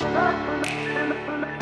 I'm not you.